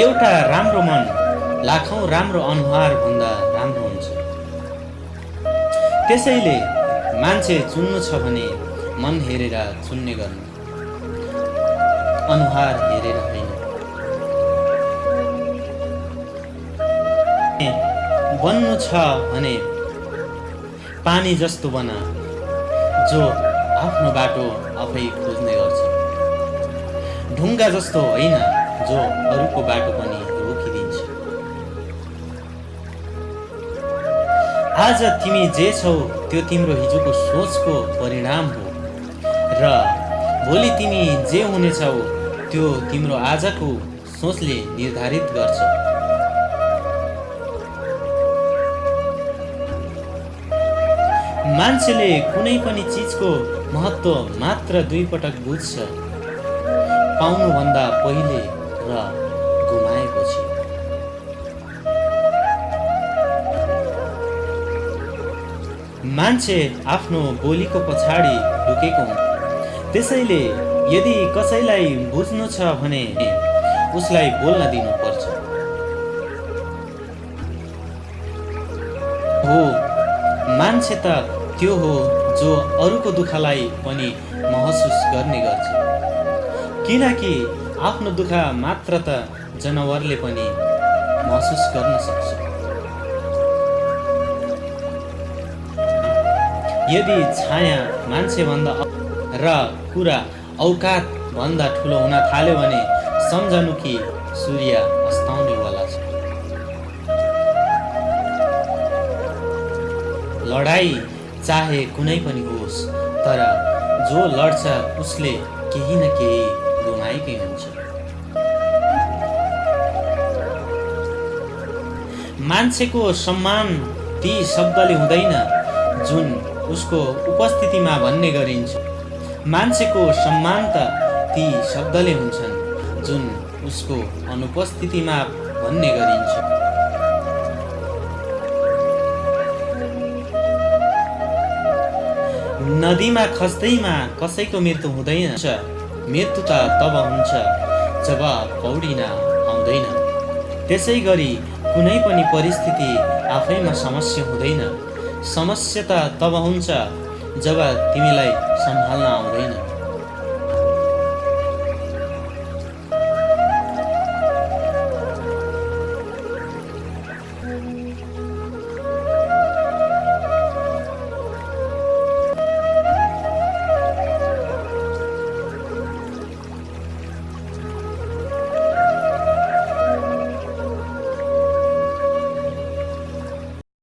एउटा राम्रो मन लाखौँ राम्रो अनुहारभन्दा राम्रो हुन्छ। त्यसैले मान्छे चुन्नु छ भने मन हेरेर चुन्ने गर्नु। अनुहार हेरेर होइन। बन्नु छ भने पानी जस्तो बना जो आफ्नो बाटो आफै खोज्ने गर्छ। ढुङ्गा जस्तो होइन। जो अरूको बाटो पनि रोकिदिन्छ। आज तिमी जे छौ त्यो तिम्रो हिजोको सोचको परिणाम हो। र भोलि तिमी जे हुनेछौ त्यो तिम्रो आजको सोचले निर्धारित गर्छ। मान्छेले कुनै पनि चिजको महत्त्व मात्र दुई पटक बुझ्छ। पाउनुभन्दा पहिले र गुमाएपछि मान्छे आफ्नो बोलीको पछाडि लुकेको हुन्छ त्यसैले यदि कसैलाई बुझ्नु छ भने उसलाई बोल्न दिनुपर्छ। हो मान्छे त त्यो हो जो अरूको दुःखलाई पनि महसुस गर्ने गर्छ। किनकि आफ्नो दुःख मात्र त जनावरले पनि महसुस गर्न सक्छ। यदि छाया मान्छेभन्दा र कुरा औकातभन्दा ठुलो हुन थाल्यो भने सम्झनु कि सूर्य अस्ताउनेवाला छ। लडाइँ चाहे कुनै पनि होस् तर जो लड्छ उसले केही न केही गुमाएकै हुन्छ। मान्छेको सम्मान ती शब्दले हुँदैन जुन उसको उपस्थितिमा भन्ने गरिन्छ। मान्छेको सम्मान त ती शब्दले हुन्छन् जुन उसको अनुपस्थितिमा भन्ने गरिन्छ। नदीमा खस्दैमा कसैको मृत्यु हुँदैन। मृत्यु त तब हुन्छ जब पौडिन आउँदैन। त्यसै गरी कुनै पनि परिस्थिति आफैमा समस्या हुँदैन। समस्या त तब हुन्छ जब तिमीलाई सम्हाल्न आउँदैन।